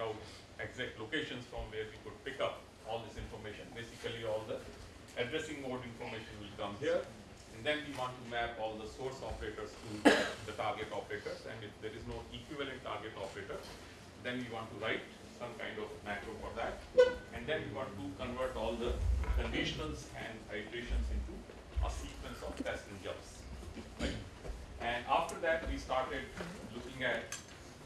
find out exact locations from where we could pick up all this information. Basically, all the addressing mode information will come here, and then we want to map all the source operators to the target operators, and if there is no equivalent target operator, then we want to write some kind of macro for that, and then we want to convert all the conditionals and iterations into a sequence of testing jobs. Right? And after that, we started looking at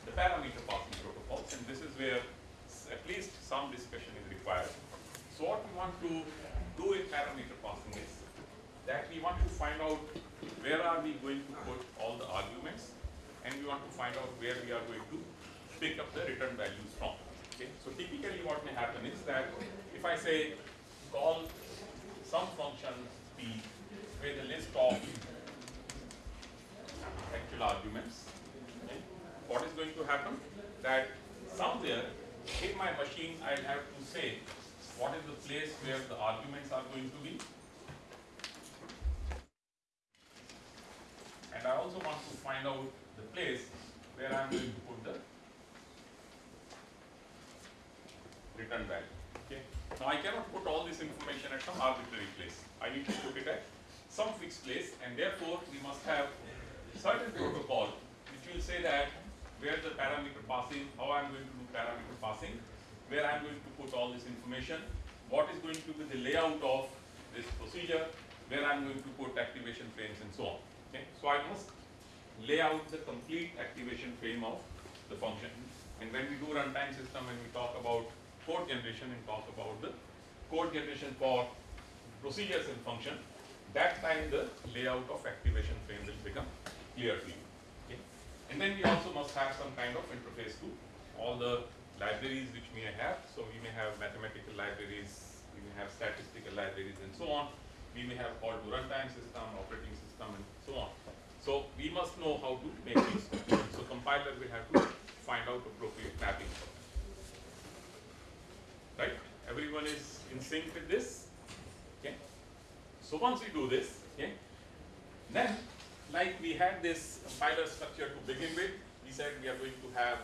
the parameter passing protocols, and this is where s- at least some discussion is required. So what we want to do in parameter passing is that we want to find out where are we going to put all the arguments, and we want to find out where we are going to pick up the return values from. Okay, so typically what may happen is that if I say call some function p with a list of actual arguments, okay, what is going to happen? That somewhere in my machine I'll have to say where the arguments are going to be. And I also want to find out the place where I'm going to put the return value. Okay. Now I cannot put all this information at some arbitrary place. I need to put it at some fixed place, and therefore we must have certain protocol which will say that where the parameter passing, how I'm going to do parameter passing, where I'm going to put all this information, what is going to be the layout of this procedure, where I'm going to put activation frames and so on. Okay, so I must lay out the complete activation frame of the function. And when we do runtime system, when we talk about code generation and talk about the code generation for procedures and function, that time the layout of activation frame will become clear to you. Okay? And then we also must have some kind of interface to all the libraries which we may have. So we may have mathematical libraries, we may have statistical libraries and so on. We may have call to runtime system, operating system and so on. So we must know how to make these. So compiler will have to find out appropriate mapping. Right? Everyone is in sync with this? Okay? So once we do this, okay, then like we had this compiler structure to begin with, we said we are going to have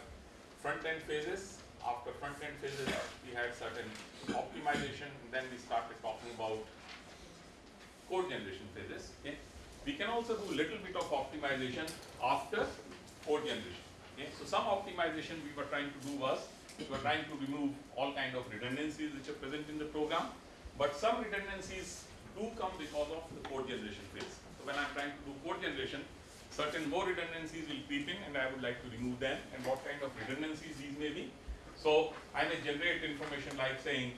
front end phases. After front end phases, we had certain optimization, and then we started talking about code generation phases. Okay. We can also do a little bit of optimization after code generation. Okay. So some optimization we were trying to do was we were trying to remove all kind of redundancies which are present in the program, but some redundancies do come because of the code generation phase. So when I'm trying to do code generation, certain more redundancies will creep in and I would like to remove them and what kind of redundancies these may be. So I may generate information like saying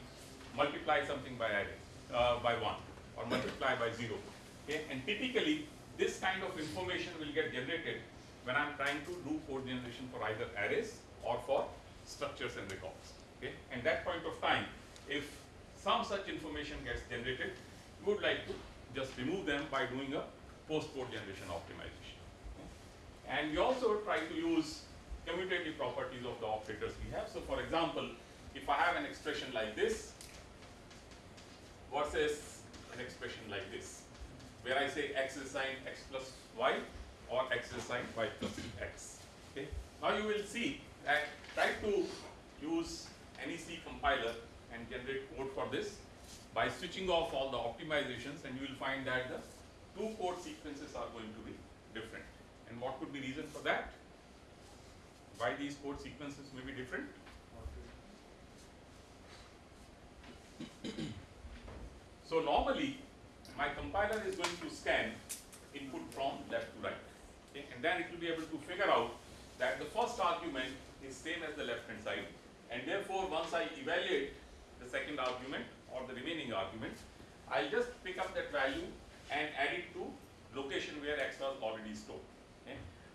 multiply something by array, uh, by one or multiply by zero. Okay, and typically this kind of information will get generated when I'm trying to do code generation for either arrays or for structures and records. Okay, and that point of time, if some such information gets generated, we would like to just remove them by doing a post-code generation optimization. Okay. And we also try to use commutative properties of the operators we have. So for example, if I have an expression like this versus an expression like this, where I say x is signed x plus y or x is signed y plus x. Okay. Now you will see that try to use any C compiler and generate code for this by switching off all the optimizations and you will find that the two code sequences are going to be different. And what could be reason for that? Why these code sequences may be different? So normally, my compiler is going to scan input from left to right. Okay? And then it will be able to figure out that the first argument is same as the left hand side. And therefore, once I evaluate the second argument or the remaining argument, I'll just pick up that value and add it to location where x was already stored.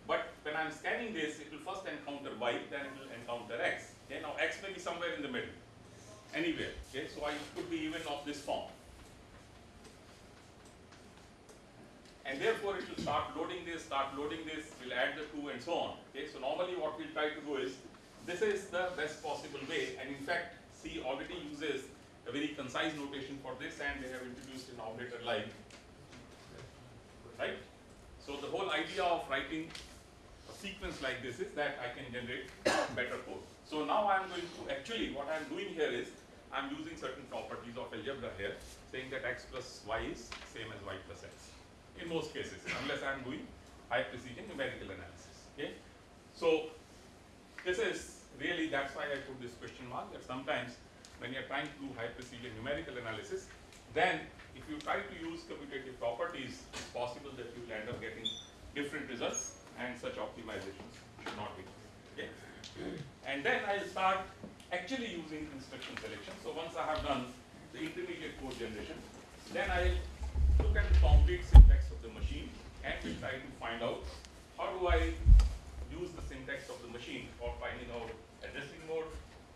But when I'm scanning this, it will first encounter y, then it will encounter x. Okay? Now x may be somewhere in the middle, anywhere. Okay? So I could be even of this form. and therefore it will start loading this, start loading this, we'll add the two and so on. Okay, so normally what we'll try to do is, this is the best possible way, and in fact, C already uses a very concise notation for this, and they have introduced an operator like, right? So the whole idea of writing sequence like this is that I can generate better code. So now I'm going to, actually what I'm doing here is, I'm using certain properties of algebra here, saying that x plus y is same as y plus x in most cases, unless I am doing high precision numerical analysis. Okay, so this is really that's why I put this question mark. That sometimes when you are trying to do high precision numerical analysis, then if you try to use commutative properties, it's possible that you will end up getting different results, and such optimizations should not be. Okay, and then I'll start actually using instruction selection. So once I have done the intermediate code generation, then I'll look at the complete syntax of the machine and we try to find out how do I use the syntax of the machine for finding out addressing mode,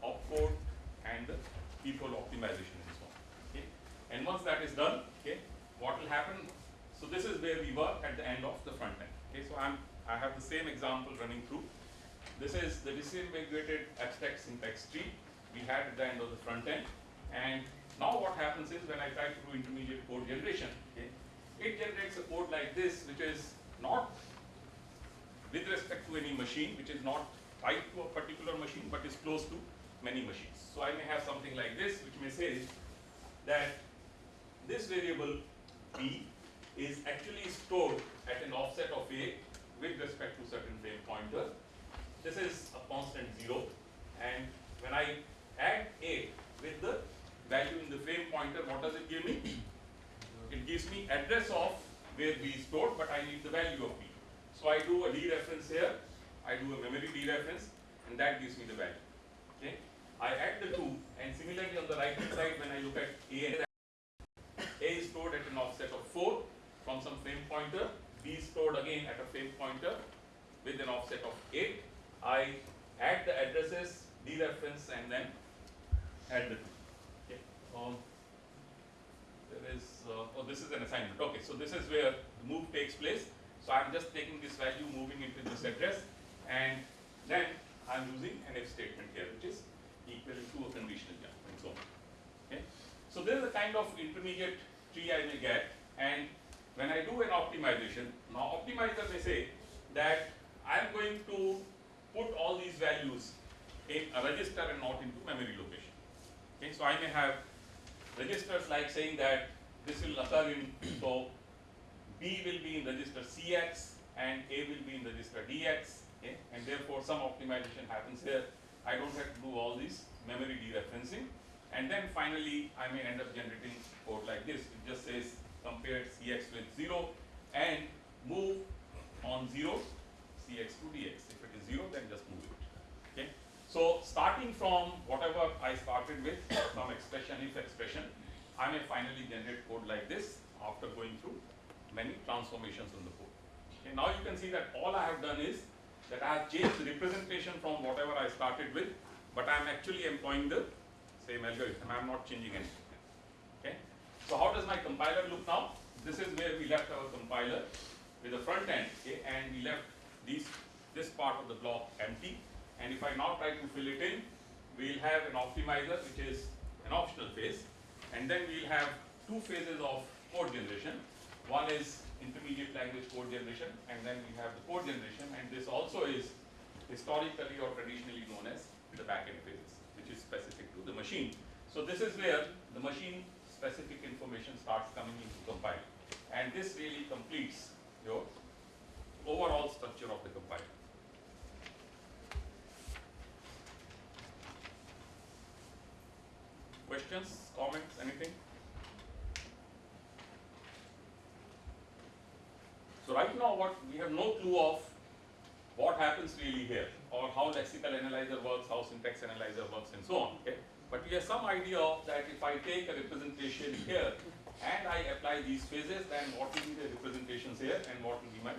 opcode, and the peephole optimization and so on. Okay. And once that is done, okay, what will happen? So this is where we were at the end of the front end. Okay, so I'm I have the same example running through. This is the disambiguated abstract syntax tree we had at the end of the front end, and now what happens is when I try to do intermediate code generation, okay, it generates a code like this, which is not with respect to any machine, which is not tied to a particular machine, but is close to many machines. So I may have something like this, which may say that this variable b is actually stored at an offset of a with respect to certain frame pointer. This is a constant zero, and when I add a with the value in the frame pointer, what does it give me? It gives me address of where B is stored, but I need the value of B. So I do a dereference here, I do a memory dereference, and that gives me the value. Okay? I add the two, and similarly on the right hand side, when I look at A, A is stored at an offset of 4 from some frame pointer, B is stored again at a frame pointer with an offset of 8. I add the addresses, dereference, and then add the two. Um, there is, uh, oh, this is an assignment. Okay, so this is where the move takes place. So I'm just taking this value, moving into this address, and then I'm using an if statement here, which is equal to a conditional jump and so on. Okay, so this is the kind of intermediate tree I may get, and when I do an optimization, now optimizer may say that I'm going to put all these values in a register and not into memory location. Okay, so I may have registers like saying that this will occur in, so B will be in register CX and A will be in register DX, okay? and therefore some optimization happens here. I don't have to do all this memory dereferencing. And then finally, I may end up generating code like this. It just says compare CX with 0 and move on 0 CX to DX. If it is 0, then just move it. Okay? So starting from whatever I started with, some expression, if expression, I may finally generate code like this after going through many transformations in the code. Okay, now you can see that all I have done is that I have changed the representation from whatever I started with, but I am actually employing the same algorithm. I am not changing anything. So how does my compiler look now? This is where we left our compiler with the front end, okay, and we left these this part of the block empty and if I now try to fill it in, we'll have an optimizer which is an optional phase and then we'll have two phases of code generation. One is intermediate language code generation and then we have the code generation and this also is historically or traditionally known as the backend phases which is specific to the machine. So this is where the machine specific information starts coming into compiler and this really completes your overall structure of the compiler. Questions, comments, anything? So right now what we have no clue of what happens really here or how lexical analyzer works, how syntax analyzer works and so on. Okay? But we have some idea of that if I take a representation here and I apply these phases, then what will be the representations here and what will be my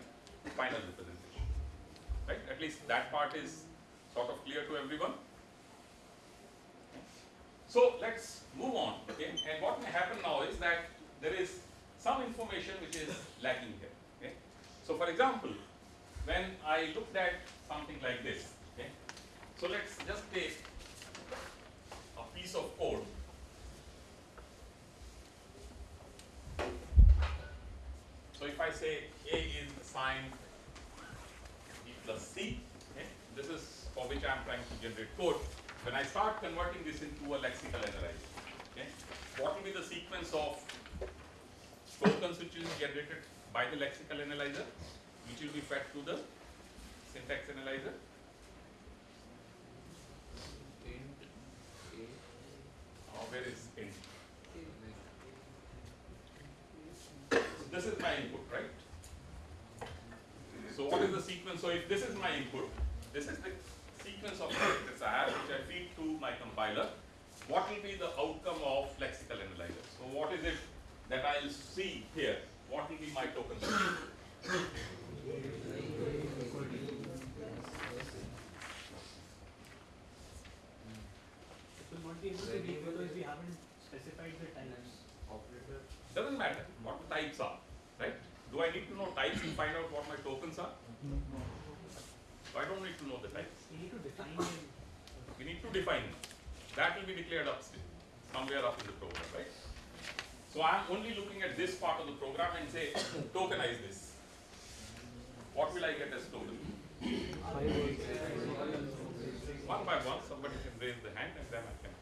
final representation. Right? At least that part is sort of clear to everyone. So let's move on. Okay? And what may happen now is that there is some information which is lacking here. Okay? So for example, when I looked at something like this, okay? So let's just take piece of code. So if I say A is assigned B plus C, okay? This is for which I am trying to generate code. When I start converting this into a lexical analyzer, okay? What will be the sequence of tokens which generated by the lexical analyzer, which will be fed to the syntax analyzer? int a Int? So this is my input, right? So what is the sequence? So if this is my input, this is the sequence of characters I have, which I feed to my compiler. What will be the outcome of lexical analyzer? So what is it that I'll see here? What will be my token? It will not be able to be because we haven't specified the types. operator Doesn't matter what the types are, right? Do I need to know types to find out what my tokens are? So I don't need to know the types. We need to define them. We need to define it. That will be declared upstream, somewhere up in the program, right? So I'm only looking at this part of the program and say, tokenize this. What will I get as token? One by one, somebody can raise the hand and then I can,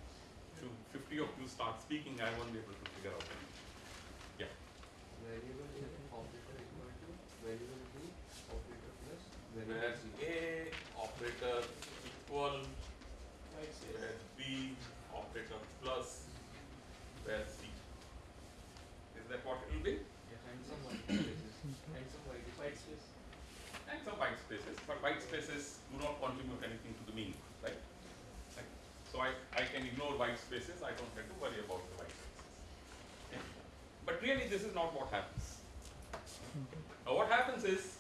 to fifty of you start speaking, I won't be able to figure out anything. Yeah, variable operator equal variable b operator plus A operator equal, where B operator plus, where C. Is that what it will be? and some white spaces and some white White space. and some white spaces, but white spaces do not contribute anything to the mean, right? Right. So I, I can ignore white spaces, I don't have to worry about the white spaces. Okay? But really, this is not what happens. Now, what happens is,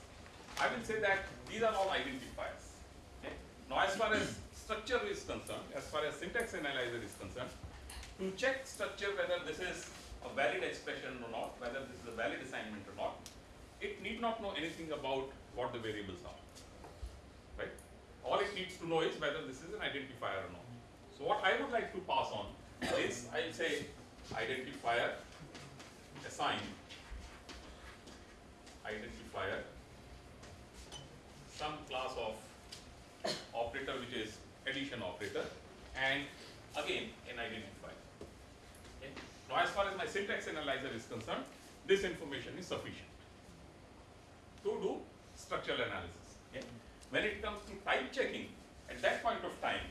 I will say that these are all identifiers. Okay? Now, as far as structure is concerned, as far as syntax analyzer is concerned, to check structure whether this is a valid expression or not, whether this is a valid assignment or not, it need not know anything about what the variables are. Right? All it needs to know is whether this is an identifier or not. So what I would like to pass on is I'll say identifier assign identifier some class of operator which is addition operator and again an identifier. Okay. Now as far as my syntax analyzer is concerned, this information is sufficient to do structural analysis. Okay. When it comes to type checking, at that point of time,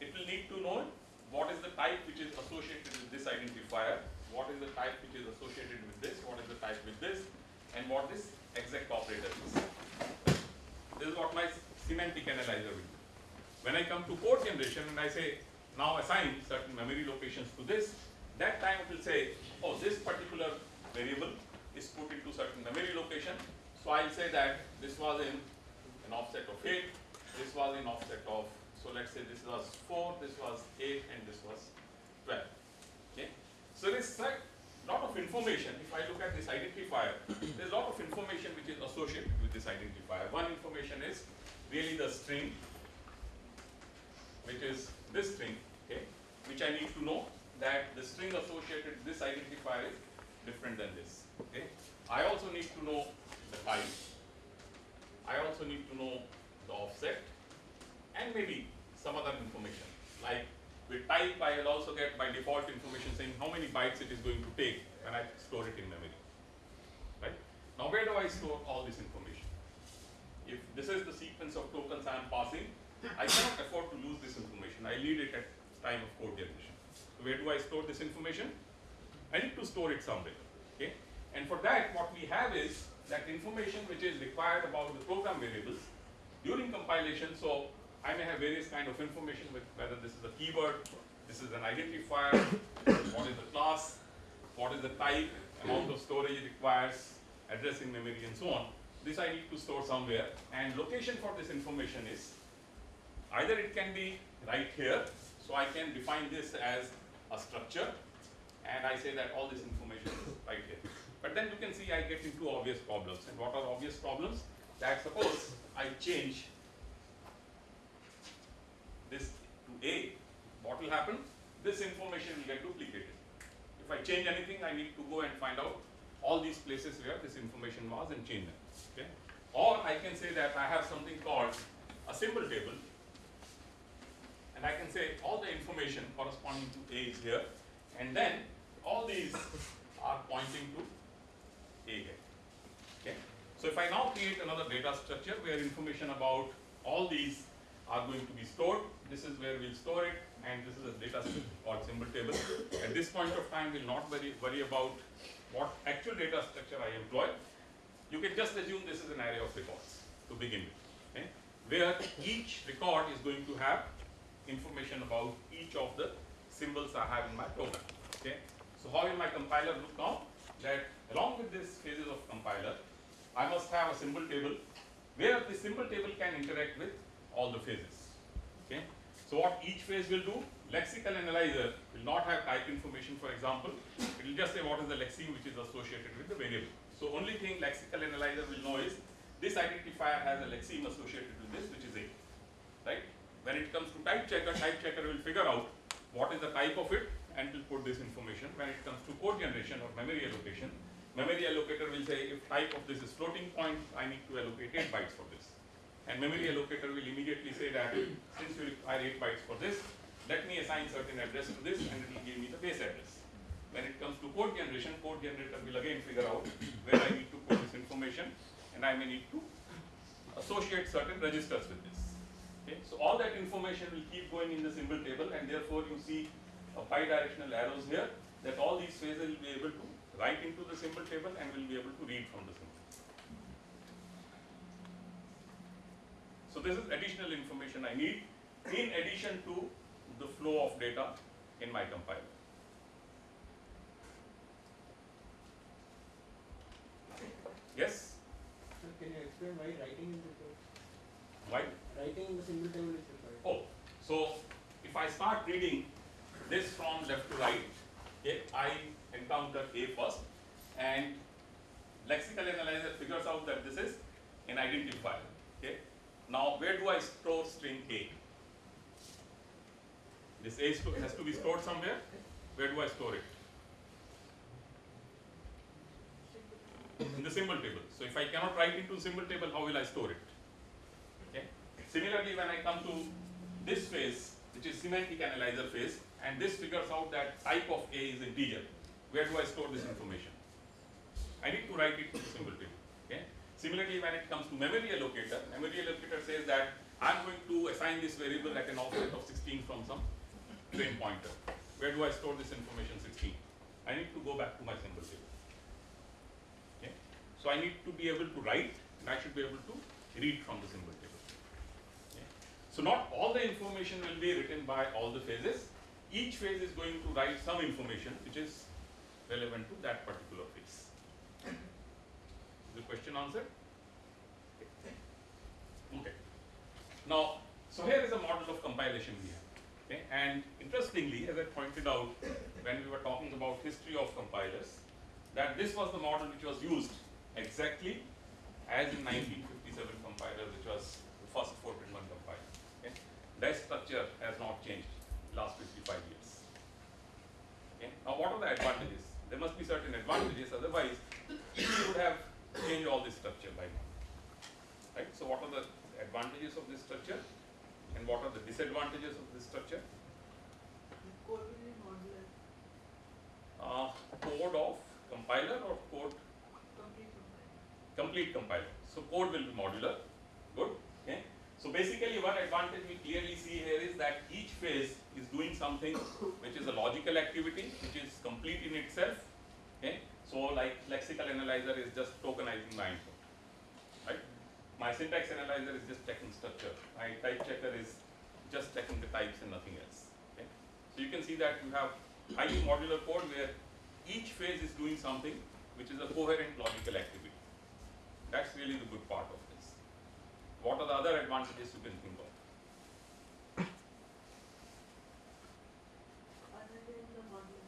it will need to know what is the type which is associated with this identifier, what is the type which is associated with this, what is the type with this, and what this exact operator is. This is what my semantic analyzer will do. When I come to code generation and I say, now assign certain memory locations to this, that time it will say, oh, this particular variable is put into certain memory location. So I'll say that this was in an offset of 8, this was in offset of, so let's say this was 4, this was 8, and this was 12. Okay? So a lot of information. If I look at this identifier, there's a lot of information which is associated with this identifier. One information is really the string, which is this string, okay, which I need to know that the string associated with this identifier is different than this. Okay. I also need to know the type. I also need to know the offset and maybe some other information. Like with type, I will also get by default information saying how many bytes it is going to take when I store it in memory. Right? Now where do I store all this information? If this is the sequence of tokens I am passing, I cannot afford to lose this information. I need it at time of code generation. So where do I store this information? I need to store it somewhere. Okay? And for that, what we have is that information which is required about the program variables during compilation. So I may have various kind of information with whether this is a keyword, this is an identifier, what is the class, what is the type, amount of storage it requires, addressing memory and so on. This I need to store somewhere and location for this information is either it can be right here, so I can define this as a structure and I say that all this information is right here. But then you can see I get into obvious problems and what are obvious problems? That suppose I change this to A, what will happen? This information will get duplicated. If I change anything, I need to go and find out all these places where this information was and change them. Okay? Or I can say that I have something called a symbol table, and I can say all the information corresponding to A is here, and then all these are pointing to A here. Okay? So if I now create another data structure where information about all these are going to be stored, this is where we'll store it, and this is a data called symbol table. At this point of time, we'll not worry, worry about what actual data structure I employ. You can just assume this is an array of records to begin with, okay? where each record is going to have information about each of the symbols I have in my program. Okay? So how will my compiler look now? That along with this phases of compiler, I must have a symbol table where the symbol table can interact with all the phases. So what each phase will do, lexical analyzer will not have type information for example, it will just say what is the lexeme which is associated with the variable. So only thing lexical analyzer will know is this identifier has a lexeme associated with this which is A. Right? When it comes to type checker, type checker will figure out what is the type of it and will put this information. When it comes to code generation or memory allocation, memory allocator will say if type of this is floating point, I need to allocate 8 bytes for this. And memory allocator will immediately say that since you require 8 bytes for this, let me assign certain address to this and it will give me the base address. When it comes to code generation, code generator will again figure out where I need to put this information and I may need to associate certain registers with this. Okay, so all that information will keep going in the symbol table and therefore you see a bidirectional arrows here that all these phases will be able to write into the symbol table and will be able to read from the symbol. So this is additional information I need in addition to the flow of data in my compiler. Yes? Sir, can you explain why writing is required? Why? Writing in the symbol table is required. Oh, so if I start reading this from left to right, okay, I encounter A first, and lexical analyzer figures out that this is an identifier. Okay, now where do I store string A? This A has to be stored somewhere. Where do I store it? In the symbol table. So if I cannot write into symbol table, how will I store it? Okay. Similarly, when I come to this phase, which is semantic analyzer phase, and this figures out that type of A is integer, where do I store this information? I need to write it to the symbol table. Similarly, when it comes to memory allocator, memory allocator says that I'm going to assign this variable at an offset of 16 from some frame pointer. Where do I store this information 16? I need to go back to my symbol table. Okay. So I need to be able to write and I should be able to read from the symbol table. Okay. So not all the information will be written by all the phases. Each phase is going to write some information which is relevant to that particular phase. Question answered? Okay. Now, so here is a model of compilation we have. Okay, and interestingly, as I pointed out when we were talking about history of compilers, that this was the model which was used exactly as in 1957 compiler, which was the first Fortran 1 compiler. Okay? That structure has not changed last 55 years. Okay? Now, what are the advantages? There must be certain advantages, otherwise, we would have changed all this structure by now. Right? So, what are the advantages of this structure? And what are the disadvantages of this structure? Code will be modular, Uh, code of compiler or code complete compiler. complete compiler. So code will be modular. Good. Okay. So basically one advantage we clearly see here is that each phase is doing something which is a logical activity, which is complete in itself. Okay. So like lexical analyzer is just tokenizing my input. Right? My syntax analyzer is just checking structure. My type checker is just checking the types and nothing else. Okay. So you can see that you have highly modular code where each phase is doing something which is a coherent logical activity. That's really the good part of this. What are the other advantages you can think of? Other than the modular.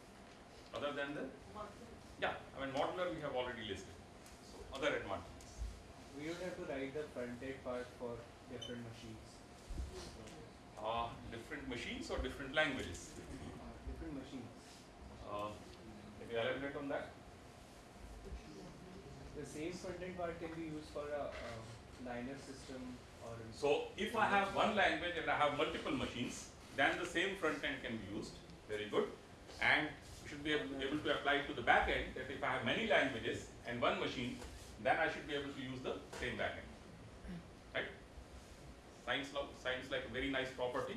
Other than the, Modular. yeah, I mean modular we have already listed. So other advantages. We write the front-end part for different machines. Uh, different machines or different languages? Uh, different machines. Uh, can you elaborate on that? The same front-end part can be used for a Linux system or. So if I have one language and I have multiple machines, then the same front end can be used. Very good. And we should be able, to apply it to the back end that if I have many languages and one machine, then I should be able to use the same back end. Right? Lo- sounds like a very nice property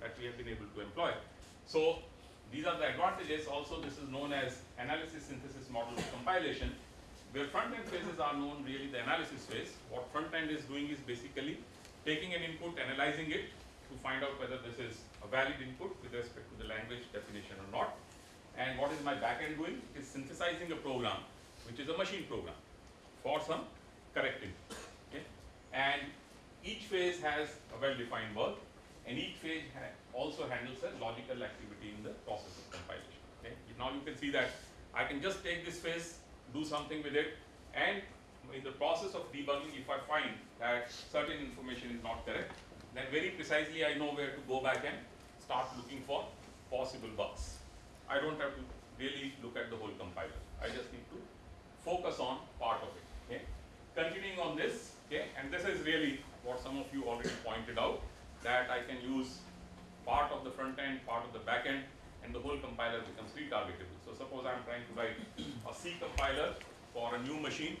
that we have been able to employ. So these are the advantages. Also, this is known as analysis synthesis model of compilation where front end phases are known really the analysis phase. What front end is doing is basically taking an input, analyzing it to find out whether this is a valid input with respect to the language definition or not. And what is my back end doing? It is synthesizing a program which is a machine program for some correct input. Okay? And each phase has a well-defined work and each phase ha also handles a logical activity in the process of compilation. Okay? Now you can see that I can just take this phase do something with it and in the process of debugging if I find that certain information is not correct then very precisely I know where to go back and start looking for possible bugs. I don't have to really look at the whole compiler. I just need to focus on part of it. Okay. Continuing on this, okay, and this is really what some of you already pointed out that I can use part of the front end, part of the back end, and the whole compiler becomes retargetable. So suppose I'm trying to write a C compiler for a new machine.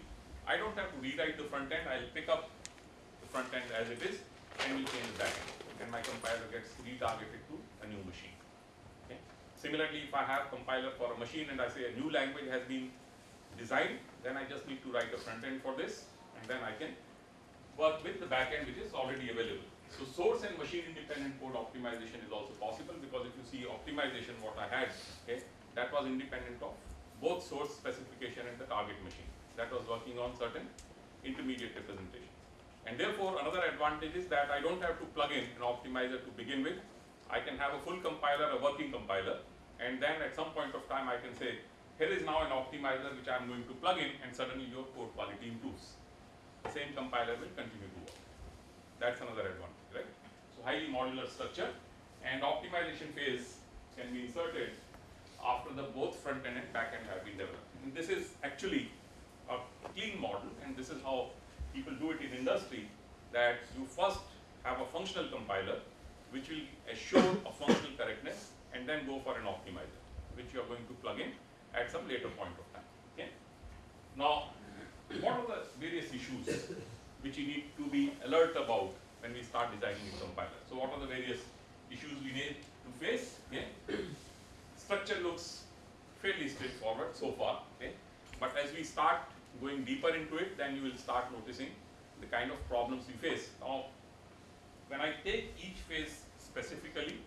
I don't have to rewrite the front end. I'll pick up the front end as it is and will change the back end. And my compiler gets retargeted to a new machine. Okay. Similarly, if I have compiler for a machine and I say a new language has been designed, then I just need to write a front end for this and then I can work with the backend which is already available. So source and machine independent code optimization is also possible because if you see optimization what I had, okay, that was independent of both source specification and the target machine. That was working on certain intermediate representation. And therefore, another advantage is that I don't have to plug in an optimizer to begin with. I can have a full compiler, a working compiler, and then at some point of time I can say, here is now an optimizer which I am going to plug in and suddenly your code quality improves. Same compiler will continue to work. That's another advantage, right? So highly modular structure and optimization phase can be inserted after the both front end and back end have been developed. And this is actually a clean model and this is how people do it in industry that you first have a functional compiler which will assure a functional correctness and then go for an optimizer which you are going to plug in at some later point of time. Okay? Now, what are the various issues which you need to be alert about when we start designing a compiler? So what are the various issues we need to face? Structure looks fairly straightforward so far. Okay? But as we start going deeper into it, then you will start noticing the kind of problems we face. Now, when I take each phase specifically,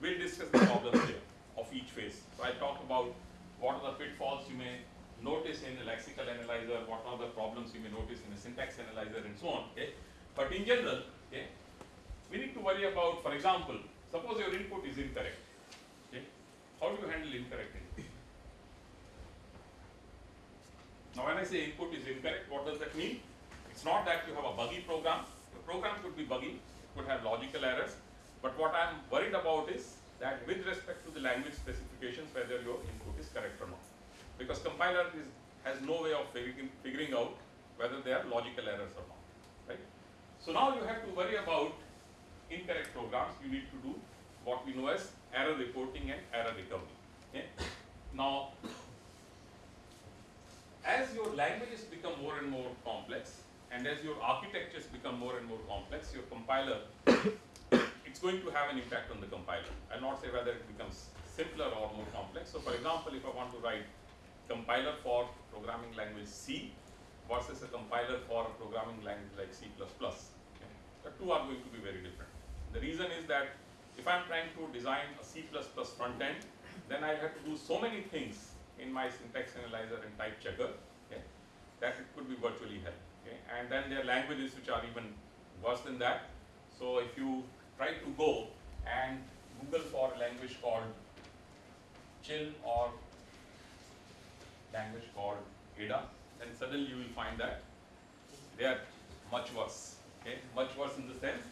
we'll discuss the problems here of each phase. So I talk about what are the pitfalls you may notice in a lexical analyzer, what are the problems you may notice in a syntax analyzer and so on. Okay? But in general, okay, we need to worry about, for example, suppose your input is incorrect. Okay? How do you handle incorrect input? Now when I say input is incorrect, what does that mean? It's not that you have a buggy program. The program could be buggy, could have logical errors, but what I'm worried about is that with respect to the language specifications, whether your input is correct or not. Because compiler is, has no way of figuring, out whether they are logical errors or not, right? So now you have to worry about incorrect programs. You need to do what we know as error reporting and error recovery. Okay? Now, as your languages become more and more complex, and as your architectures become more and more complex, your compiler, it's going to have an impact on the compiler. I'll not say whether it becomes simpler or more complex. So for example, if I want to write compiler for programming language C versus a compiler for a programming language like C++, okay, the two are going to be very different. The reason is that if I'm trying to design a C++ front end, then I have to do so many things in my syntax analyzer and type checker, okay, that it could be virtually hell. Okay, and then there are languages which are even worse than that. So if you try to go and Google for a language called chill or language called Ada, then suddenly you will find that they are much worse. Okay, much worse in the sense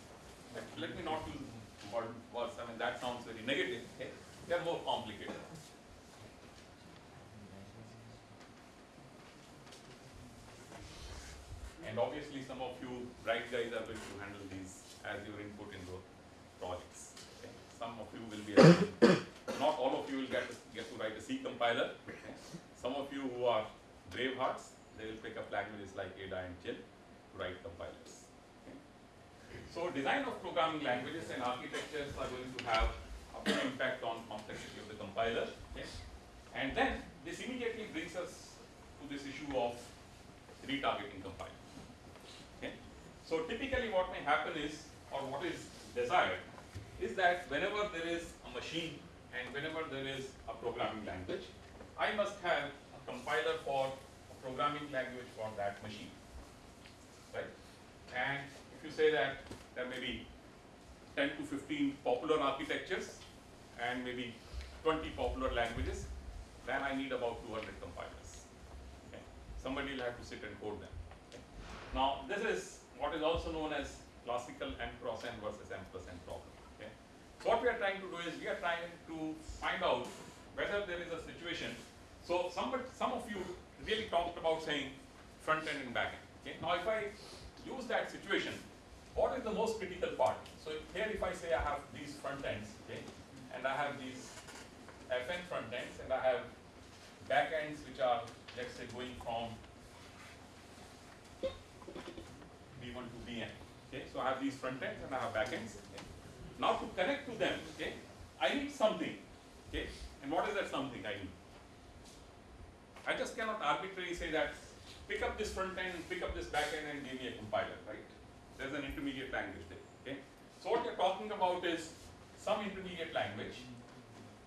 that let me not use word worse. I mean that sounds very negative. Okay, they are more complicated. And obviously, some of you bright guys are going to handle these as your input in the projects. Okay? Some of you will be, not all of you will get to, get to write a C compiler. Some of you who are brave hearts, they will pick up languages like Ada and Chill to write compilers. So, design of programming languages and architectures are going to have a big impact on complexity of the compiler. And then this immediately brings us to this issue of retargeting compiler. Okay? So typically what may happen is, or what is desired, is that whenever there is a machine and whenever there is a programming language, I must have a compiler for a programming language for that machine. Right? And if you say that there may be 10 to 15 popular architectures and maybe 20 popular languages, then I need about 200 compilers. Okay? Somebody will have to sit and code them. Okay? Now, this is what is also known as classical n cross n versus m plus n problem. Okay? So, what we are trying to do is we are trying to find out whether there is a situation. So, some, some of you really talked about saying front end and back end. Okay? Now, if I use that situation, what is the most critical part? So, here if I say I have these front ends, okay, and I have these fn front ends, and I have back ends which are, let's say, going from B1 to Bn. Okay, so I have these front ends and I have back ends. Okay. Now to connect to them, okay, I need something. Okay, and what is that something I need? I just cannot arbitrarily say that pick up this front end pick up this back end and give me a compiler, right? There's an intermediate language there. Okay, so what we're talking about is some intermediate language,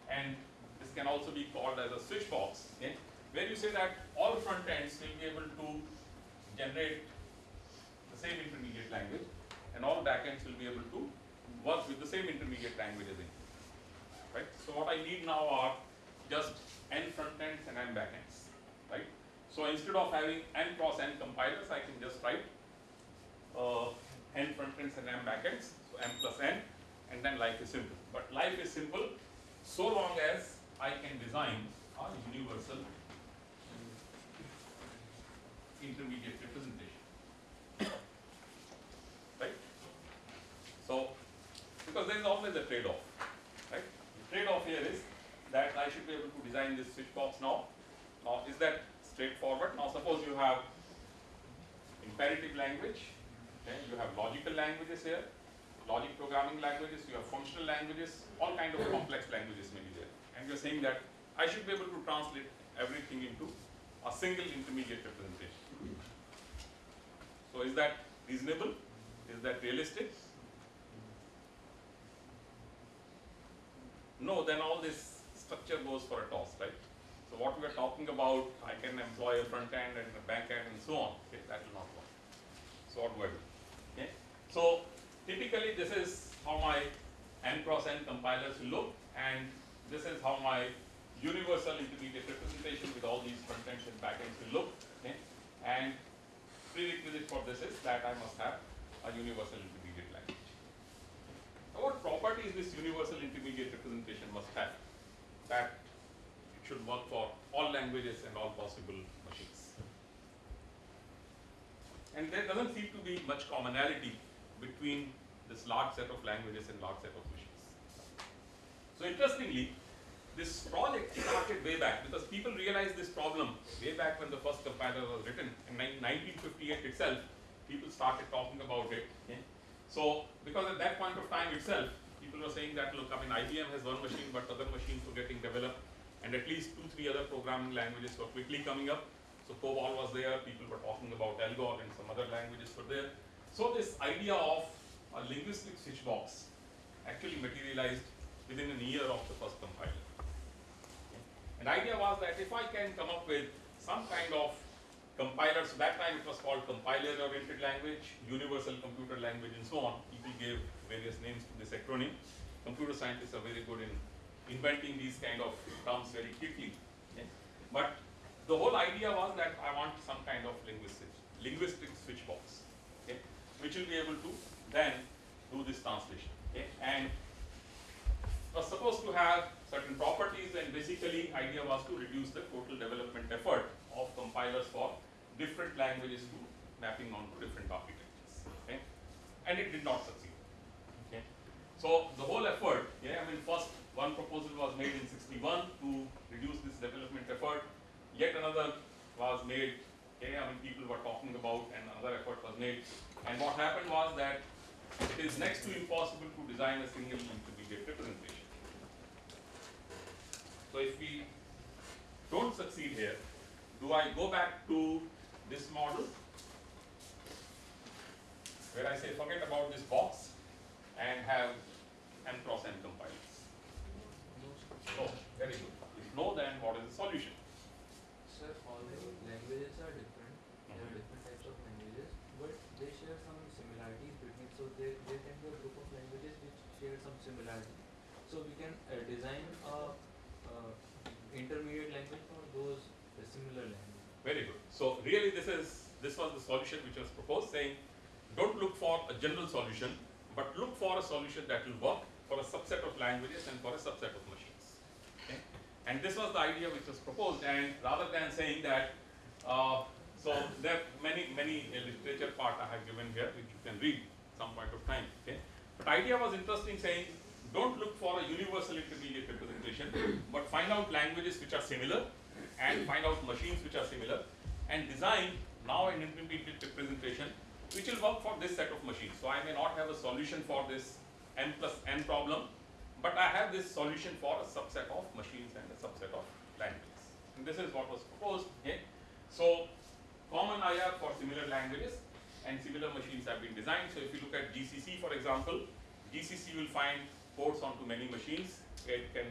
and this can also be called as a switch box. Okay, where you say that all front ends will be able to generate the same intermediate language and all backends will be able to work with the same intermediate languages in. Right? So what I need now are just n front ends and n backends. Right? So instead of having n cross n compilers, I can just write uh, n front ends and n backends, so m plus n, and then life is simple. But life is simple so long as I can design a universal intermediate representation. Right? So, because there is always a trade-off, right? The trade-off here is that I should be able to design this switch box now. Now, is that straightforward? Now, suppose you have imperative language, okay, you have logical languages here, logic programming languages, you have functional languages, all kind of complex languages may be there. And you're saying that I should be able to translate everything into a single intermediate representation. So is that reasonable? Is that realistic? No, then all this structure goes for a toss, right? So what we are talking about, I can employ a front end and a back end and so on. Okay, that will not work. So what do I do? Okay. So typically this is how my n cross n compilers look, and this is how my universal intermediate representation with all these front ends and back ends will look. Okay. And prerequisite for this is that I must have a universal intermediate language. Now, what properties this universal intermediate representation must have? That should work for all languages and all possible machines. And there doesn't seem to be much commonality between this large set of languages and large set of machines. So interestingly, this project started way back because people realized this problem way back when the first compiler was written in 1958 itself. People started talking about it. So because at that point of time itself, people were saying that look, I mean IBM has one machine, but other machines were getting developed, and at least two, three other programming languages were quickly coming up. So COBOL was there. People were talking about Algol and some other languages were there. So this idea of a linguistic switch box actually materialized within a year of the first compiler. And the idea was that if I can come up with some kind of compiler, so that time it was called compiler-oriented language, universal computer language, and so on. People gave various names to this acronym. Computer scientists are very good in inventing these kind of terms very quickly. But the whole idea was that I want some kind of linguistic, linguistic switch box, okay, which will be able to then do this translation. Okay, and was supposed to have certain properties and basically idea was to reduce the total development effort of compilers for different languages to mapping onto different architectures. Okay, and it did not succeed. Okay, so the whole effort, yeah, I mean, first one proposal was made in 61 to reduce this development effort. Yet another was made. Okay, I mean, people were talking about, and another effort was made. And what happened was that it is next to impossible to design a single intermediate representation. So if we don't succeed here, do I go back to this model where I say forget about this box and have n cross n compilers? Very good. If no, then what is the solution? Sir, all the languages are different. There are different types of languages, but they share some similarities between. So there, there can be a group of languages which share some similarity. So we can uh, design a uh, intermediate language for those similar languages. Very good. So really this is, this was the solution which was proposed saying, don't look for a general solution, but look for a solution that will work for a subset of languages and for a subset of machines. And this was the idea which was proposed and rather than saying that, uh, so there are many, many literature part I have given here which you can read some point of time. Okay? But idea was interesting saying, don't look for a universal intermediate representation, but find out languages which are similar and find out machines which are similar and design now an intermediate representation which will work for this set of machines. So I may not have a solution for this n plus n problem, but I have this solution for a subset of machines and a subset of languages. And this is what was proposed. Okay? So common IR for similar languages and similar machines have been designed. So if you look at GCC for example, GCC will find ports onto many machines. It can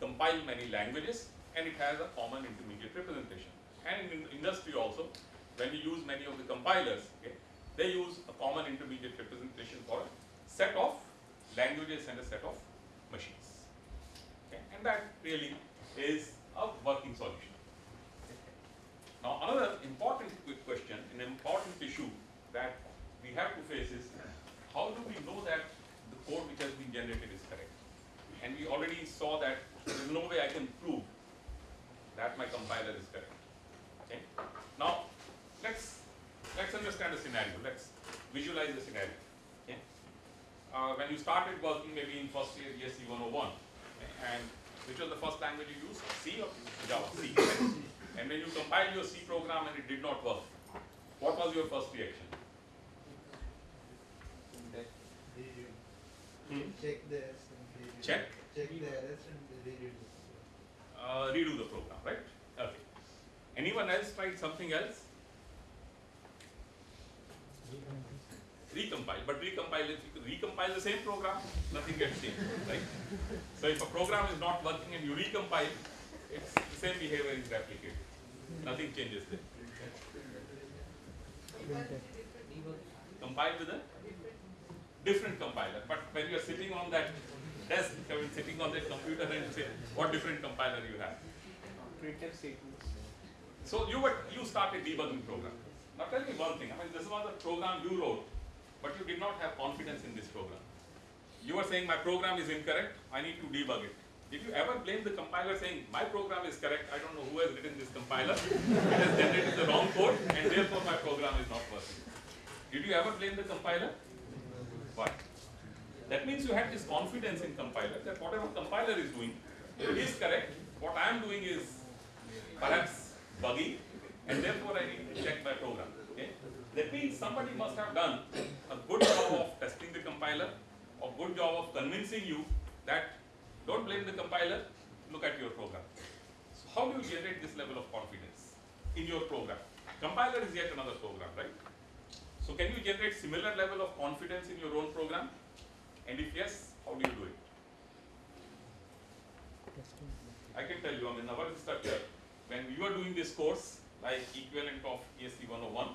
compile many languages and it has a common intermediate representation. And in industry also, when you use many of the compilers, okay, they use a common intermediate representation for a set of languages and a set of machines. Okay, and that really is a working solution. Now another important quick question, an important issue that we have to face is how do we know that the code which has been generated is correct? And we already saw that there is no way I can prove that my compiler is correct. Okay? Now let's let's understand a scenario. Let's visualize the scenario. Okay? Uh, when you started working maybe in first year ESC 101, and which was the first language you used? C or Java? C. And when you compiled your C program and it did not work, what was your first reaction? Hmm? Check the errors and redo. Check? Check the errors and redo. Uh, redo the program, right? Okay. Anyone else tried something else? Recompile, but recompile, if you recompile the same program, nothing gets changed, right? So if a program is not working and you recompile, it's the same behavior is replicated. Nothing changes there. Compile with a different compiler, but when you are sitting on that desk, I mean sitting on that computer and say, what different compiler you have? Printf statements. So you were you started debugging program. Now tell me one thing. I mean, this was a program you wrote, but you did not have confidence in this program. You were saying my program is incorrect. I need to debug it. Did you ever blame the compiler saying my program is correct? I don't know who has written this compiler. it has generated the wrong code, and therefore my program is not working. Did you ever blame the compiler? Why? That means you had this confidence in compiler that whatever compiler is doing is correct. What I am doing is perhaps buggy, and therefore I need to check my program. That means somebody must have done a good job of testing the compiler, a good job of convincing you that don't blame the compiler, look at your program. So how do you generate this level of confidence in your program? Compiler is yet another program, right? So can you generate similar level of confidence in your own program? And if yes, how do you do it? I can tell you, I mean, our instructor, when we were doing this course, like equivalent of ESC 101,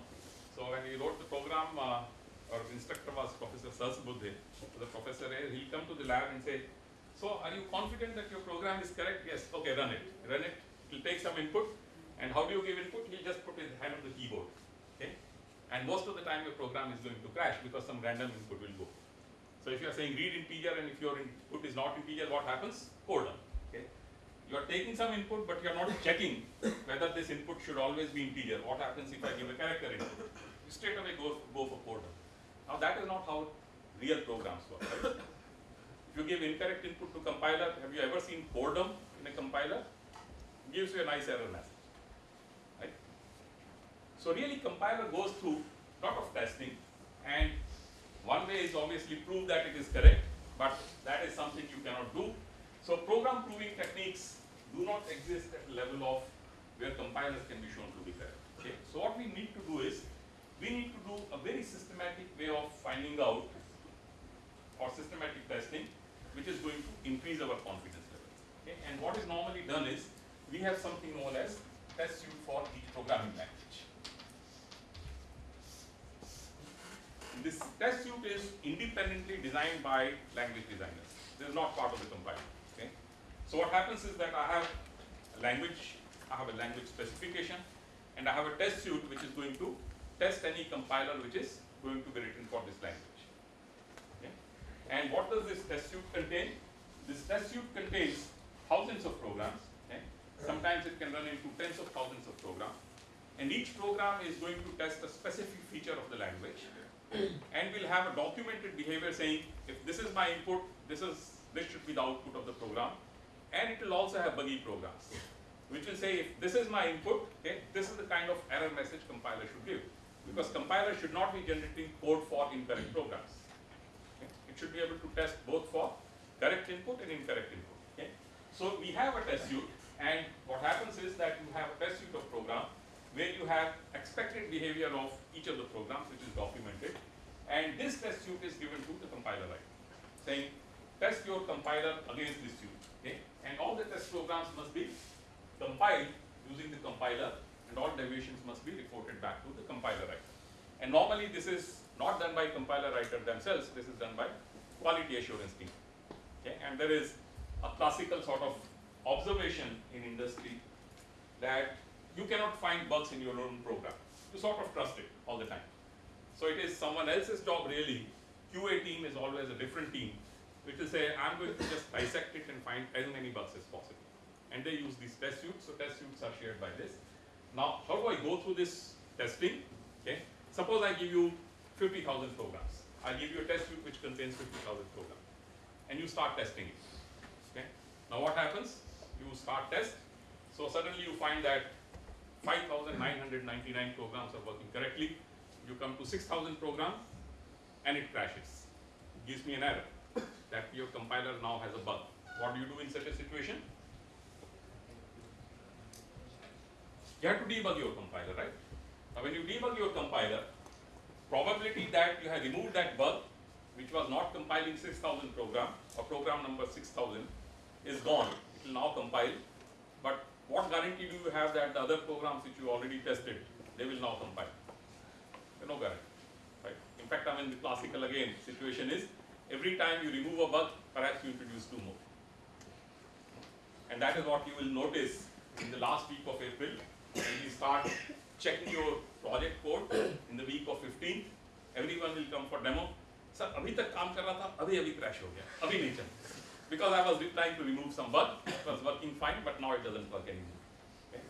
so when we wrote the program, uh, our instructor was Professor Sahasrabuddhe. So the professor, eh, he'll come to the lab and say, so are you confident that your program is correct? Yes, okay, run it. Run it, he'll take some input, and how do you give input? He'll just put his hand on the keyboard, okay? And most of the time your program is going to crash because some random input will go. So if you are saying read integer and if your input is not integer, what happens? Core dump, okay? You are taking some input, but you are not checking whether this input should always be integer. What happens if I give a character input? You straight away go, go for core dump. Now that is not how real programs work, right? If you give incorrect input to compiler, have you ever seen boredom in a compiler? It Gives you a nice error message, right? So really compiler goes through a lot of testing and one way is obviously prove that it is correct, but that is something you cannot do. So program proving techniques do not exist at the level of where compilers can be shown to be correct. Okay? So what we need to do is we need to do a very systematic way of finding out or systematic testing which is going to increase our confidence level. Okay? And what is normally done is we have something known as test suite for each programming language. This test suite is independently designed by language designers. This is not part of the compiler. Okay? So what happens is that I have a language, I have a language specification, and I have a test suite which is going to test any compiler which is going to be written for this language. Okay? And what does this test suite contain? This test suite contains thousands of programs. Okay? Sometimes it can run into tens of thousands of programs. And each program is going to test a specific feature of the language. and we'll have a documented behavior saying, if this is my input, this is this should be the output of the program. And it will also have buggy programs, which will say, if this is my input, okay, this is the kind of error message compiler should give. Because compiler should not be generating code for incorrect programs. Okay? It should be able to test both for correct input and incorrect input. Okay? So we have a test suite, and what happens is that you have a test suite of program where you have expected behavior of each of the programs which is documented, and this test suite is given to the compiler right, saying test your compiler against this suite. Okay? And all the test programs must be compiled using the compiler, and all deviations must be reported back to the compiler writer. And normally this is not done by compiler writer themselves, this is done by quality assurance team. Okay? And there is a classical sort of observation in industry that you cannot find bugs in your own program. You sort of trust it all the time. So it is someone else's job really. QA team is always a different team, which will say, I'm going to just dissect it and find as many bugs as possible. And they use these test suites, so test suites are shared by this. Now, how do I go through this testing? Okay. Suppose I give you 50,000 programs. I give you a test suite which contains 50,000 programs. And you start testing it. Okay. Now what happens? You start test. So suddenly you find that 5,999 programs are working correctly. You come to 6,000 programs and it crashes. It gives me an error that your compiler now has a bug. What do you do in such a situation? You have to debug your compiler, right? Now when you debug your compiler, probability that you have removed that bug, which was not compiling 6,000 program, or program number 6,000, is gone. It will now compile, but what guarantee do you have that the other programs which you already tested, they will now compile? No guarantee, right? In fact, I mean, the classical again situation is, every time you remove a bug, perhaps you introduce two more. And that is what you will notice in the last week of April, and we start checking your project code in the week of 15th. everyone will come for demo. Sir, abhi tak kaam kar raha tha, abhi abhi crash ho gaya, abhi nahi. Because I was trying to remove some bug, it was working fine, but now it doesn't work anymore. Okay?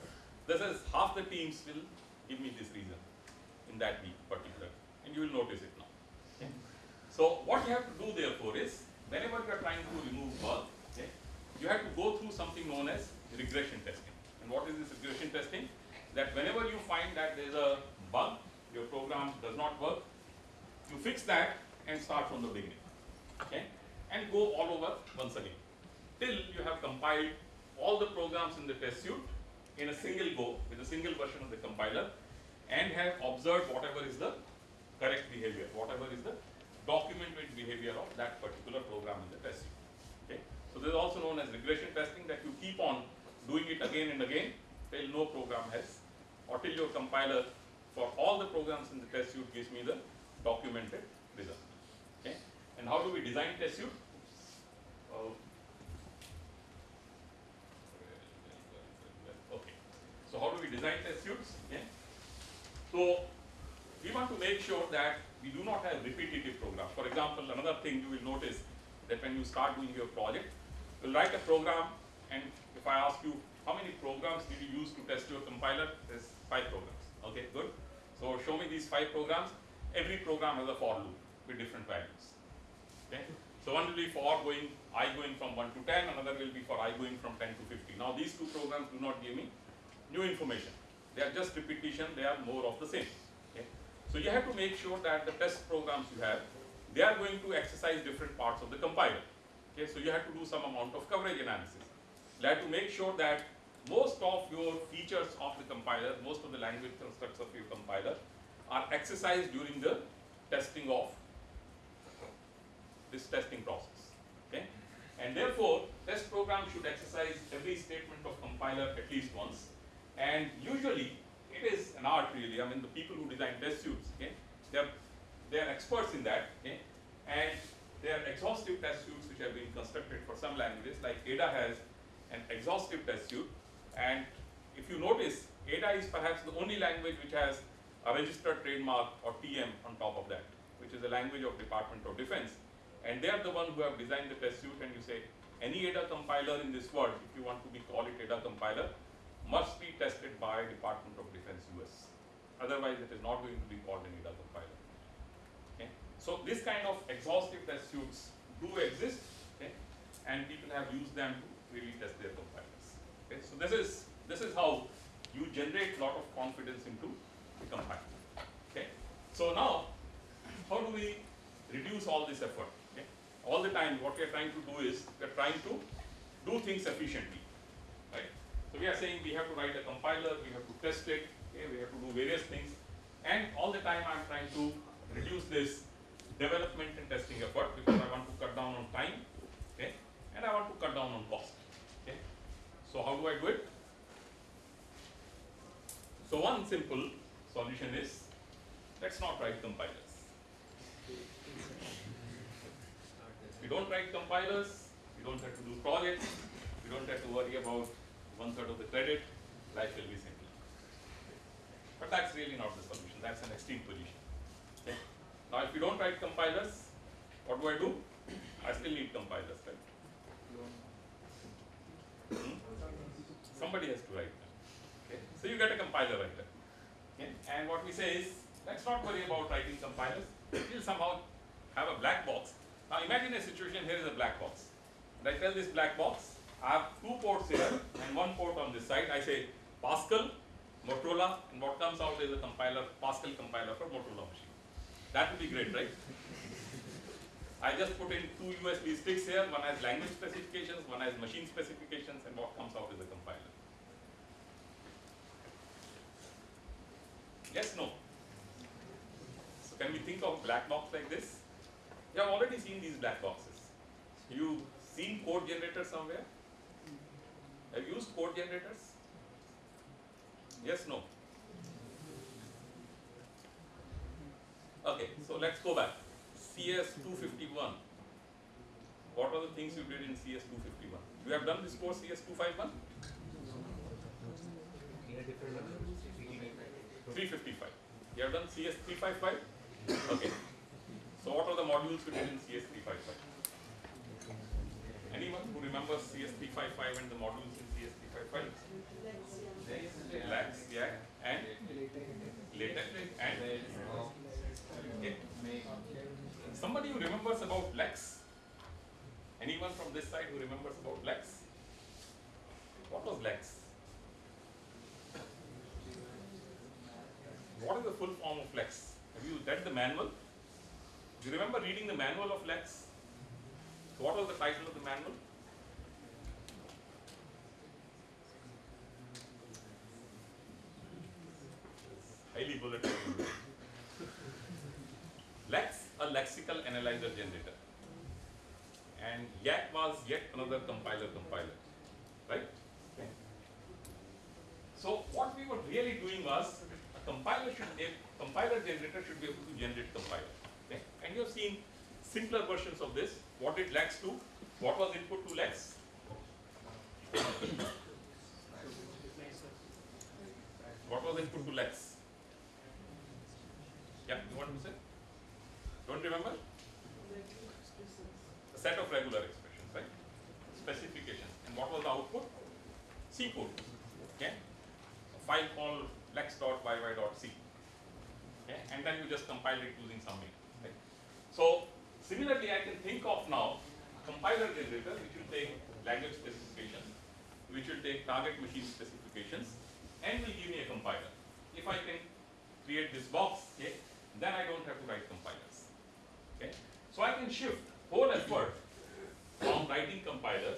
This is half the teams will give me this reason in that week particular, and you will notice it now. So what you have to do therefore is, whenever you are trying to remove bug, okay, you have to go through something known as regression testing. And what is this regression testing? That whenever you find that there is a bug, your program does not work, you fix that and start from the beginning. Okay? And go all over once again. Till you have compiled all the programs in the test suite in a single go with a single version of the compiler and have observed whatever is the correct behavior, whatever is the documented behavior of that particular program in the test suite. Okay? So this is also known as regression testing that you keep on doing it again and again till no program has, your compiler for all the programs in the test suite gives me the documented result. Okay? And how do we design test suite? Uh, okay. So how do we design test suites? Okay. So we want to make sure that we do not have repetitive programs. For example, another thing you will notice that when you start doing your project, you'll write a program and if I ask you how many programs did you use to test your compiler, there's five programs. Okay, good. So show me these five programs. Every program has a for loop with different values. Okay. So one will be for going i going from 1 to 10, another will be for i going from 10 to 50. Now these two programs do not give me new information. They are just repetition, they are more of the same. Okay. So you have to make sure that the test programs you have, they are going to exercise different parts of the compiler. Okay, so you have to do some amount of coverage analysis. You have to make sure that most of your features of the compiler, most of the language constructs of your compiler are exercised during the testing of this testing process. Okay? And therefore, test program should exercise every statement of compiler at least once. And usually, it is an art really. I mean, the people who design test suites, okay, they're they're experts in that. Okay? And there are exhaustive test suites which have been constructed for some languages, like Ada has an exhaustive test suite. And if you notice, Ada is perhaps the only language which has a registered trademark or TM on top of that, which is a language of Department of Defense. And they are the one who have designed the test suite and you say, any Ada compiler in this world, if you want to be call it Ada compiler, must be tested by Department of Defense US. Otherwise, it is not going to be called an Ada compiler. So this kind of exhaustive test suites do exist, okay? and people have used them to really test their compilers. Okay? So this is this is how you generate a lot of confidence into the compiler. Okay? So now, how do we reduce all this effort? Okay? All the time, what we are trying to do is we are trying to do things efficiently. Right? So we are saying we have to write a compiler, we have to test it, okay? we have to do various things, and all the time I am trying to reduce this development and testing effort because I want to cut down on time, okay, and I want to cut down on cost. So how do I do it? So one simple solution is let's not write compilers. We don't write compilers, we don't have to do projects, we don't have to worry about one third of the credit, life will be simple. But that's really not the solution, that's an extreme position. Now if you don't write compilers, what do I do? I still need compilers, right? Somebody has to write them. Okay. So you get a compiler writer. Okay. And what we say is, let's not worry about writing compilers. We'll somehow have a black box. Now imagine a situation, here is a black box. And I tell this black box, I have two ports here and one port on this side. I say Pascal, Motorola, and what comes out is a compiler, Pascal compiler for Motorola machine. That would be great, right? I just put in two USB sticks here, one has language specifications, one has machine specifications, and what comes out is a compiler. Yes, no? So can we think of black box like this? You have already seen these black boxes. You've seen code generators somewhere? Have you used code generators? Yes, no? Okay, so let's go back. CS 251. What are the things you did in CS 251? You have done this course CS 251? 355. You have done CS 355? Okay. So what are the modules you did in CS 355? Anyone who remembers CS 355 and the modules in CS 355? Lex, yeah, and latex and. Somebody who remembers about Lex? Anyone from this side who remembers about Lex? What was Lex? What is the full form of Lex? Have you read the manual? Do you remember reading the manual of Lex? What was the title of the manual? Highly bulleted. Lex, lexical analyzer generator. And Yacc was yet another compiler compiler. Right? So what we were really doing was a compiler should a compiler generator should be able to generate compiler. Okay? And you have seen simpler versions of this. What did Lex do? What was input to Lex? What was input to Lex? Yeah, you want to say? Don't remember? A set of regular expressions, right? Specification. And what was the output? C code. Okay? A file called lex.yy.c. Okay? And then you just compile it using some name. Right? So similarly, I can think of now a compiler generator which will take language specifications, which will take target machine specifications, and will give me a compiler. If I can create this box, okay, then I don't have to write compilers. Okay? So I can shift whole effort from writing compiler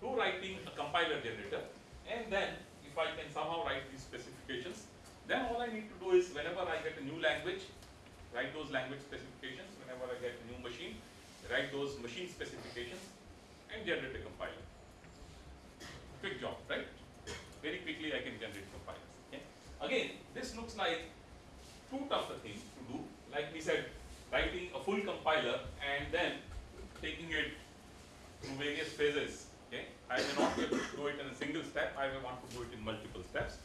to writing a compiler generator, and then if I can somehow write these specifications, then all I need to do is whenever I get a new language, write those language specifications. Whenever I get a new machine, write those machine specifications and generate a compiler. Quick job, right? Very quickly I can generate compilers. Okay? Again, this looks like too tough a thing to do. Like we said, writing a full compiler and then taking it through various phases. Okay? I may not be able to do it in a single step, I may want to do it in multiple steps.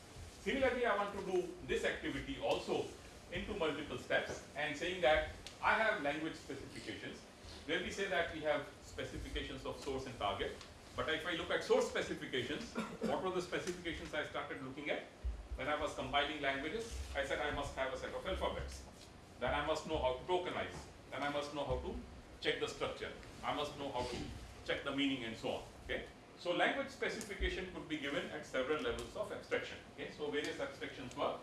Similarly, I want to do this activity also into multiple steps and saying that I have language specifications where we say that we have specifications of source and target. But if I look at source specifications, what were the specifications I started looking at? When I was compiling languages, I said I must have a set of alphabets. Then I must know how to tokenize. Then I must know how to check the structure. I must know how to check the meaning and so on. Okay? So language specification could be given at several levels of abstraction. Okay? So various abstractions were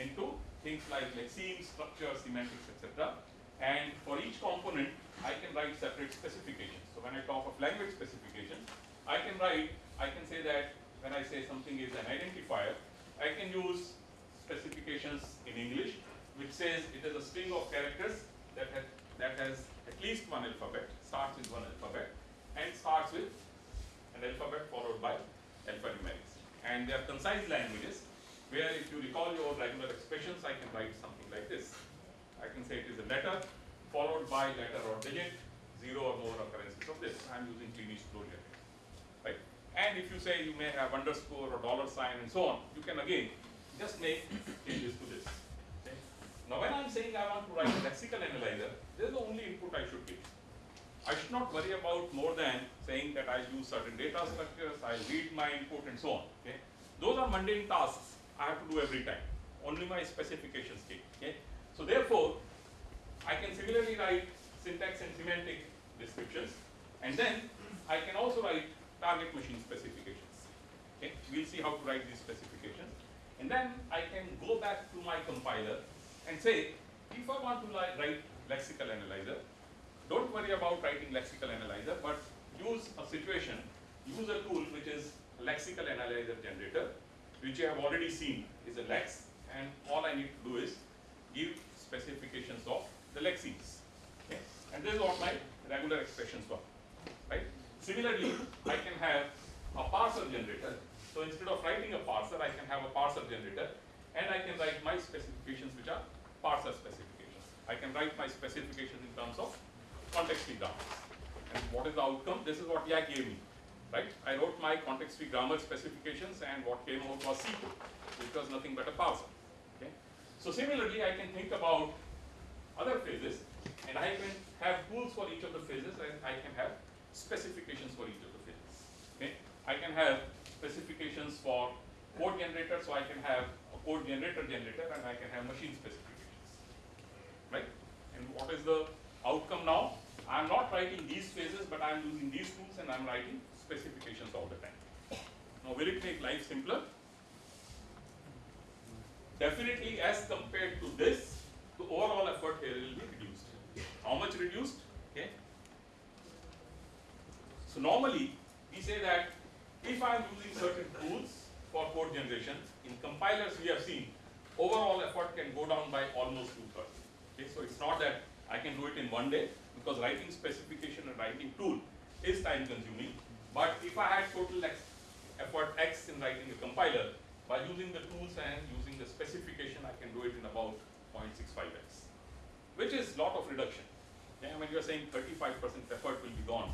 into things like lexemes, structure, semantics, etc. And for each component, I can write separate specifications. So when I talk of language specifications, I can write, I can say that when I say something is an identifier, I can use specifications in English, which says it is a string of characters that has, that has at least one alphabet, starts with one alphabet, and starts with an alphabet followed by alphanumerics. And they are concise languages, where if you recall your regular expressions, I can write something like this. I can say it is a letter followed by letter or digit, zero or more occurrences of this. I'm using Kleene closure right? And if you say you may have underscore or dollar sign and so on, you can again just make changes to this. Okay? Now when I'm saying I want to write a lexical analyzer, this is the only input I should give. I should not worry about more than saying that I use certain data structures, I read my input and so on. Okay? Those are mundane tasks I have to do every time. Only my specifications came. Okay? So therefore, I can similarly write syntax and semantic descriptions, and then I can also write target machine specifications. Okay? We'll see how to write these specifications. And then I can go back to my compiler and say, if I want to li- write lexical analyzer, don't worry about writing lexical analyzer, but use a situation, use a tool which is lexical analyzer generator, which you have already seen is a lex, and all I need to do is give specifications of the lexemes. Okay? And this is what my regular expressions were. Right? Similarly, I can have a parser generator. So instead of writing a parser, I can have a parser generator, and I can write my specifications which are parser specifications. I can write my specifications in terms of context-free grammars. And what is the outcome? This is what Yacc gave me. Right? I wrote my context-free grammar specifications, and what came out was C which was nothing but a parser. Okay? So similarly, I can think about other phases, and I can have tools for each of the phases, and I can have specifications for each of the phases. Okay? I can have specifications for code generator, so I can have a code generator generator, and I can have machine specifications. Right? And what is the outcome now? I'm not writing these phases, but I'm using these tools, and I'm writing specifications all the time. Now, will it make life simpler? Definitely, as compared to this, the overall effort here will be reduced. How much reduced? Okay. So normally, we say that if I'm certain tools for code generation, in compilers we have seen overall effort can go down by almost two thirds. Okay, so it's not that I can do it in one day because writing specification and writing tool is time consuming. But if I had total X, effort X in writing a compiler, by using the tools and using the specification, I can do it in about 0.65x, which is lot of reduction. Yeah, when you're saying 35% effort will be gone.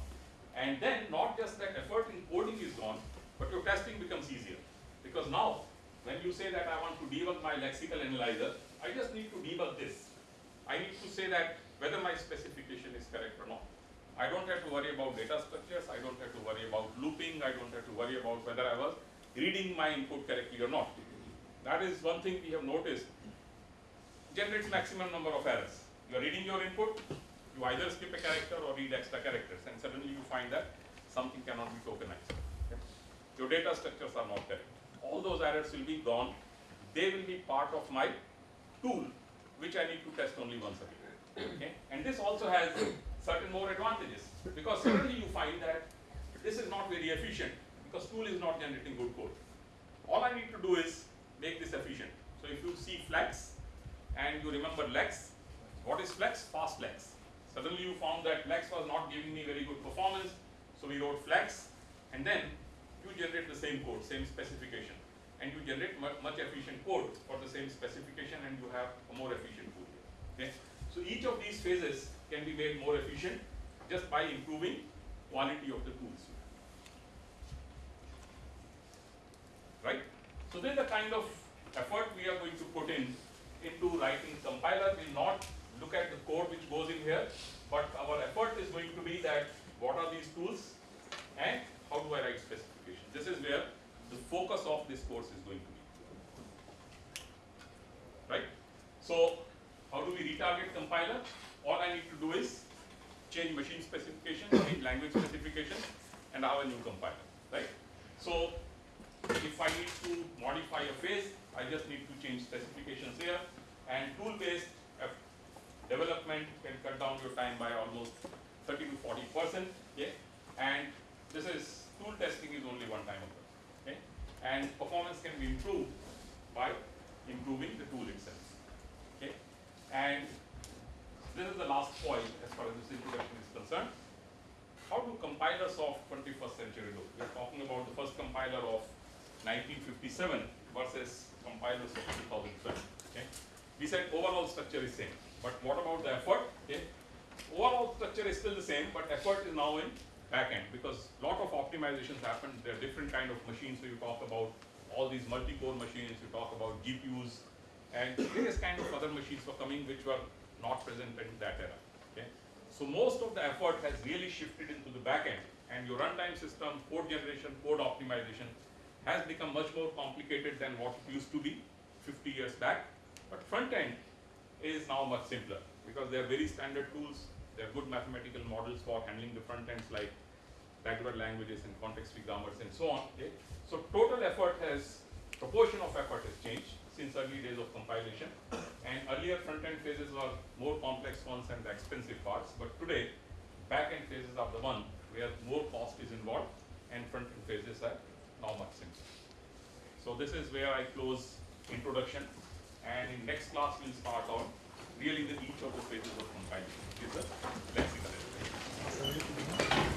And then not just that effort in coding is gone, but your testing becomes easier. Because now, when you say that I want to debug my lexical analyzer, I just need to debug this. I need to say that whether my specification is correct or not. I don't have to worry about data structures, I don't have to worry about looping, I don't have to worry about whether I was reading my input correctly or not. That is one thing we have noticed. Generates maximum number of errors. You are reading your input, you either skip a character or read extra characters, and suddenly you find that something cannot be tokenized. Your data structures are not correct. All those errors will be gone. They will be part of my tool, which I need to test only once a week. Okay? And this also has certain more advantages because suddenly you find that this is not very efficient because tool is not generating good code. All I need to do is make this efficient. So if you see flex and you remember lex, what is flex? Fast lex. Suddenly you found that lex was not giving me very good performance, so we wrote flex and then you generate the same code, same specification and you generate much, much efficient code for the same specification and you have a more efficient code. Okay? So each of these phases can be made more efficient just by improving quality of the tools. Right? So then the kind of effort we are going to put in into writing compiler. We'll not look at the code which goes in here, but our effort is going to be that what are these tools and how do I write specifications. This is where the focus of this course is going to be. Right? So how do we retarget compiler? All I need to do is change machine specification, change language specification, and have a new compiler. Right? So if I need to modify a phase, I just need to change specifications here, and tool-based development can cut down your time by almost 30 to 40 percent. Okay? And this is tool testing is only one time of it. Okay? And performance can be improved by improving the tool itself. Okay? And this is the last point as far as this introduction is concerned. How do compilers of 21st century look? We are talking about the first compiler of 1957 versus compilers of 2012. Okay? We said overall structure is same, but what about the effort? Okay? Overall structure is still the same, but effort is now in backend because lot of optimizations happen. There are different kind of machines. So you talk about all these multi-core machines. You talk about GPUs and various kind of other machines were coming which were not present in that era. Okay? So most of the effort has really shifted into the backend, and your runtime system, code generation, code optimization has become much more complicated than what it used to be 50 years back. But front end is now much simpler because they are very standard tools. They are good mathematical models for handling the front ends like regular languages and context-free grammars and so on. Okay? So total effort has, proportion of effort has changed since early days of compilation. And earlier front-end phases were more complex ones and the expensive parts, but today back-end phases are the one where more cost is involved and front-end phases are now much simpler. So this is where I close introduction and in next class we'll start on really the each of the phases of compilation. Is a lexical.